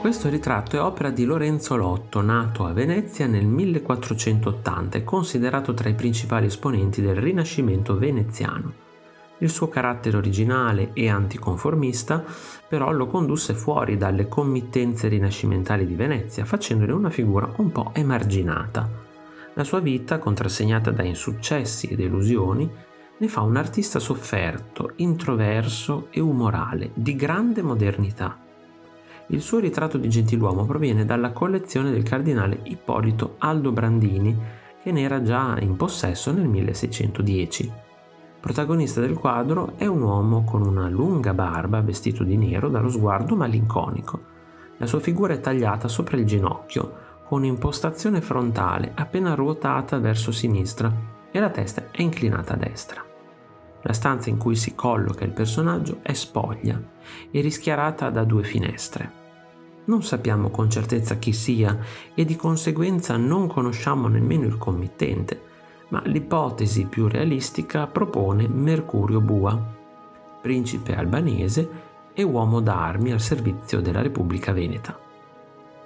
Questo ritratto è opera di Lorenzo Lotto, nato a Venezia nel 1480 e considerato tra i principali esponenti del Rinascimento veneziano. Il suo carattere originale e anticonformista però lo condusse fuori dalle committenze rinascimentali di Venezia, facendone una figura un po' emarginata. La sua vita, contrassegnata da insuccessi ed illusioni, ne fa un artista sofferto, introverso e umorale, di grande modernità. Il suo ritratto di gentiluomo proviene dalla collezione del cardinale Ippolito Aldo Brandini, che ne era già in possesso nel 1610. Protagonista del quadro è un uomo con una lunga barba, vestito di nero, dallo sguardo malinconico. La sua figura è tagliata sopra il ginocchio, con impostazione frontale appena ruotata verso sinistra e la testa è inclinata a destra. La stanza in cui si colloca il personaggio è spoglia e rischiarata da due finestre. Non sappiamo con certezza chi sia e di conseguenza non conosciamo nemmeno il committente, ma l'ipotesi più realistica propone Mercurio Bua, principe albanese e uomo d'armi al servizio della Repubblica Veneta.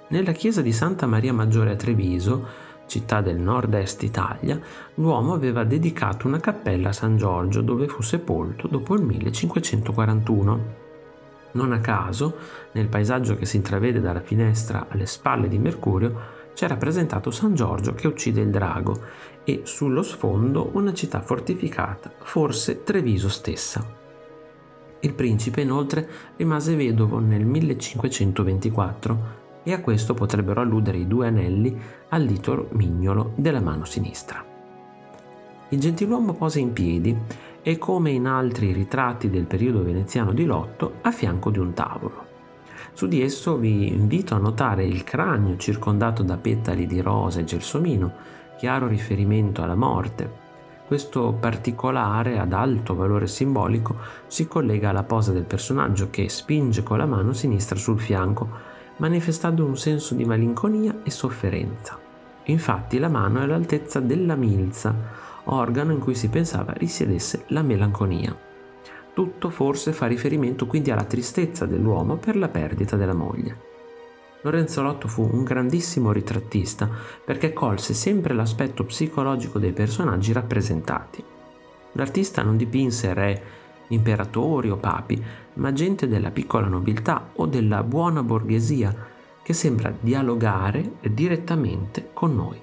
Nella chiesa di Santa Maria Maggiore a Treviso città del nord-est Italia, l'uomo aveva dedicato una cappella a San Giorgio dove fu sepolto dopo il 1541. Non a caso, nel paesaggio che si intravede dalla finestra alle spalle di Mercurio, c'è rappresentato San Giorgio che uccide il drago e sullo sfondo una città fortificata, forse Treviso stessa. Il principe inoltre rimase vedovo nel 1524 e a questo potrebbero alludere i due anelli al dito mignolo della mano sinistra. Il gentiluomo posa in piedi e come in altri ritratti del periodo veneziano di Lotto a fianco di un tavolo. Su di esso vi invito a notare il cranio circondato da petali di rosa e gelsomino, chiaro riferimento alla morte. Questo particolare ad alto valore simbolico si collega alla posa del personaggio che spinge con la mano sinistra sul fianco manifestando un senso di malinconia e sofferenza. Infatti la mano è all'altezza della milza, organo in cui si pensava risiedesse la melanconia. Tutto forse fa riferimento quindi alla tristezza dell'uomo per la perdita della moglie. Lorenzo Lotto fu un grandissimo ritrattista perché colse sempre l'aspetto psicologico dei personaggi rappresentati. L'artista non dipinse re, imperatori o papi, ma gente della piccola nobiltà o della buona borghesia che sembra dialogare direttamente con noi.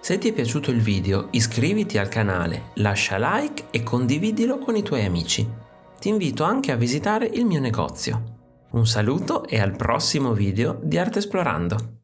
Se ti è piaciuto il video iscriviti al canale, lascia like e condividilo con i tuoi amici. Ti invito anche a visitare il mio negozio. Un saluto e al prossimo video di Arte Esplorando!